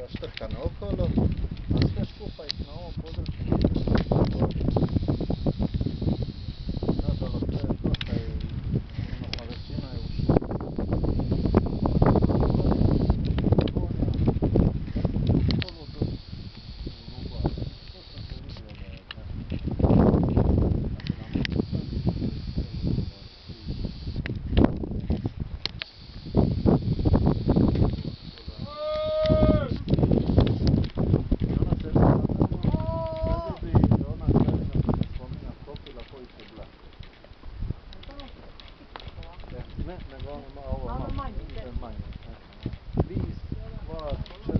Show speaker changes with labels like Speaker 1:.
Speaker 1: raštrkane okolo, a sve skupaj na ovom području Ne, nego ono malo,
Speaker 2: manje,
Speaker 1: manje. e. Vis,